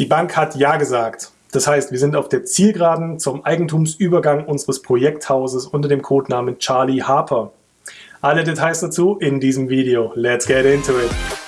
Die Bank hat Ja gesagt. Das heißt, wir sind auf der Zielgeraden zum Eigentumsübergang unseres Projekthauses unter dem Codenamen Charlie Harper. Alle Details dazu in diesem Video. Let's get into it!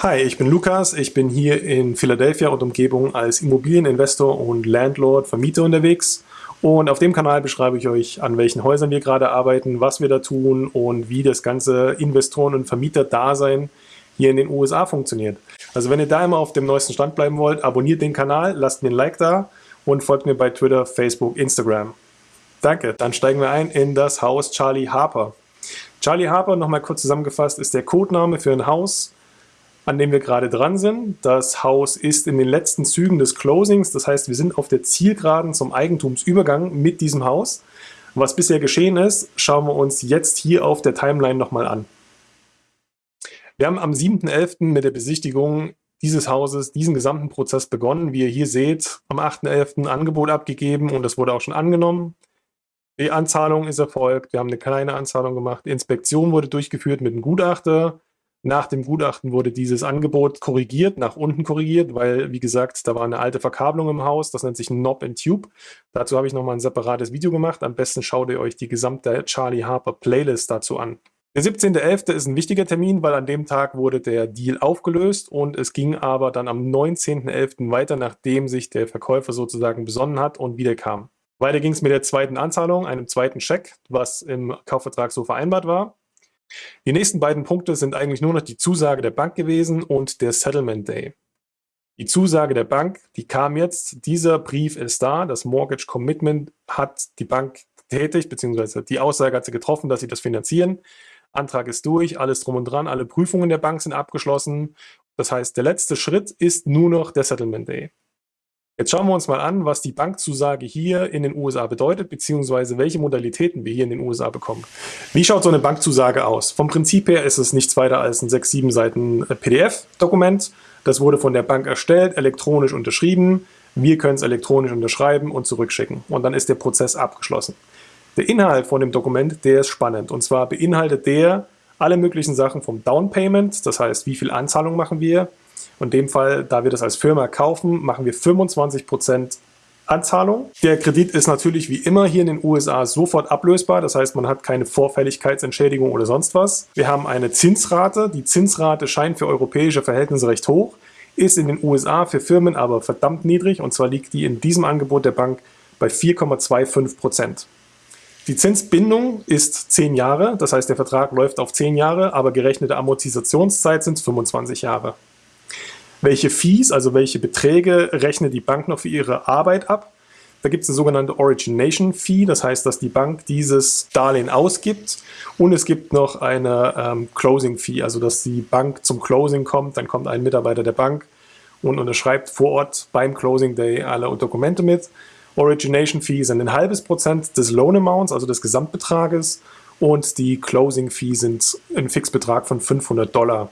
Hi, ich bin Lukas. Ich bin hier in Philadelphia und Umgebung als Immobilieninvestor und Landlord, Vermieter unterwegs. Und auf dem Kanal beschreibe ich euch, an welchen Häusern wir gerade arbeiten, was wir da tun und wie das ganze Investoren- und Vermieter-Dasein hier in den USA funktioniert. Also wenn ihr da immer auf dem neuesten Stand bleiben wollt, abonniert den Kanal, lasst mir ein Like da und folgt mir bei Twitter, Facebook, Instagram. Danke, dann steigen wir ein in das Haus Charlie Harper. Charlie Harper, nochmal kurz zusammengefasst, ist der Codename für ein Haus, an dem wir gerade dran sind. Das Haus ist in den letzten Zügen des Closings, das heißt, wir sind auf der Zielgeraden zum Eigentumsübergang mit diesem Haus. Was bisher geschehen ist, schauen wir uns jetzt hier auf der Timeline nochmal an. Wir haben am 7.11. mit der Besichtigung dieses Hauses diesen gesamten Prozess begonnen. Wie ihr hier seht, am 8.11. Angebot abgegeben und das wurde auch schon angenommen. Die Anzahlung ist erfolgt, wir haben eine kleine Anzahlung gemacht. Die Inspektion wurde durchgeführt mit einem Gutachter. Nach dem Gutachten wurde dieses Angebot korrigiert, nach unten korrigiert, weil, wie gesagt, da war eine alte Verkabelung im Haus, das nennt sich Knob and Tube. Dazu habe ich nochmal ein separates Video gemacht. Am besten schaut ihr euch die gesamte Charlie Harper Playlist dazu an. Der 17.11. ist ein wichtiger Termin, weil an dem Tag wurde der Deal aufgelöst und es ging aber dann am 19.11. weiter, nachdem sich der Verkäufer sozusagen besonnen hat und wiederkam. Weiter ging es mit der zweiten Anzahlung, einem zweiten Scheck, was im Kaufvertrag so vereinbart war. Die nächsten beiden Punkte sind eigentlich nur noch die Zusage der Bank gewesen und der Settlement Day. Die Zusage der Bank, die kam jetzt, dieser Brief ist da, das Mortgage Commitment hat die Bank tätig, beziehungsweise die Aussage hat sie getroffen, dass sie das finanzieren. Antrag ist durch, alles drum und dran, alle Prüfungen der Bank sind abgeschlossen. Das heißt, der letzte Schritt ist nur noch der Settlement Day. Jetzt schauen wir uns mal an, was die Bankzusage hier in den USA bedeutet, beziehungsweise welche Modalitäten wir hier in den USA bekommen. Wie schaut so eine Bankzusage aus? Vom Prinzip her ist es nichts weiter als ein 6, 7 Seiten äh, PDF-Dokument. Das wurde von der Bank erstellt, elektronisch unterschrieben. Wir können es elektronisch unterschreiben und zurückschicken. Und dann ist der Prozess abgeschlossen. Der Inhalt von dem Dokument, der ist spannend. Und zwar beinhaltet der alle möglichen Sachen vom Down Payment, das heißt, wie viel Anzahlung machen wir, in dem Fall, da wir das als Firma kaufen, machen wir 25% Anzahlung. Der Kredit ist natürlich wie immer hier in den USA sofort ablösbar. Das heißt, man hat keine Vorfälligkeitsentschädigung oder sonst was. Wir haben eine Zinsrate. Die Zinsrate scheint für europäische Verhältnisse recht hoch, ist in den USA für Firmen aber verdammt niedrig. Und zwar liegt die in diesem Angebot der Bank bei 4,25% Die Zinsbindung ist 10 Jahre, das heißt der Vertrag läuft auf 10 Jahre, aber gerechnete Amortisationszeit sind 25 Jahre. Welche Fees, also welche Beträge rechnet die Bank noch für ihre Arbeit ab? Da gibt es eine sogenannte Origination Fee, das heißt, dass die Bank dieses Darlehen ausgibt und es gibt noch eine ähm, Closing Fee, also dass die Bank zum Closing kommt, dann kommt ein Mitarbeiter der Bank und unterschreibt vor Ort beim Closing Day alle Dokumente mit. Origination Fee sind ein halbes Prozent des Loan Amounts, also des Gesamtbetrages und die Closing Fee sind ein Fixbetrag von 500 Dollar.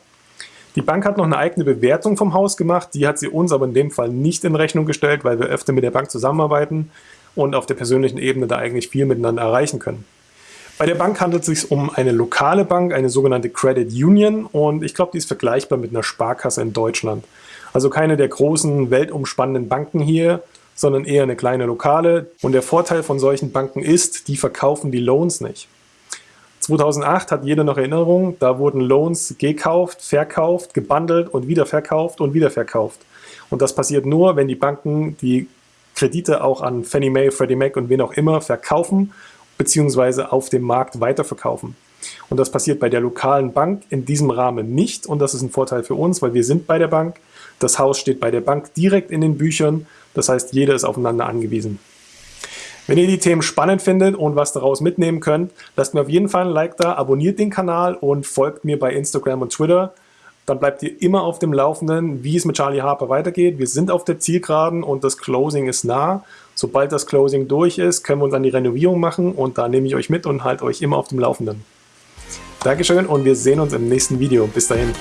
Die Bank hat noch eine eigene Bewertung vom Haus gemacht, die hat sie uns aber in dem Fall nicht in Rechnung gestellt, weil wir öfter mit der Bank zusammenarbeiten und auf der persönlichen Ebene da eigentlich viel miteinander erreichen können. Bei der Bank handelt es sich um eine lokale Bank, eine sogenannte Credit Union und ich glaube, die ist vergleichbar mit einer Sparkasse in Deutschland. Also keine der großen weltumspannenden Banken hier, sondern eher eine kleine lokale. Und der Vorteil von solchen Banken ist, die verkaufen die Loans nicht. 2008 hat jeder noch Erinnerung, da wurden Loans gekauft, verkauft, gebundelt und wieder verkauft und wieder verkauft. Und das passiert nur, wenn die Banken die Kredite auch an Fannie Mae, Freddie Mac und wen auch immer verkaufen beziehungsweise auf dem Markt weiterverkaufen. Und das passiert bei der lokalen Bank in diesem Rahmen nicht und das ist ein Vorteil für uns, weil wir sind bei der Bank. Das Haus steht bei der Bank direkt in den Büchern, das heißt, jeder ist aufeinander angewiesen. Wenn ihr die Themen spannend findet und was daraus mitnehmen könnt, lasst mir auf jeden Fall ein Like da, abonniert den Kanal und folgt mir bei Instagram und Twitter. Dann bleibt ihr immer auf dem Laufenden, wie es mit Charlie Harper weitergeht. Wir sind auf der Zielgeraden und das Closing ist nah. Sobald das Closing durch ist, können wir uns an die Renovierung machen und da nehme ich euch mit und halte euch immer auf dem Laufenden. Dankeschön und wir sehen uns im nächsten Video. Bis dahin.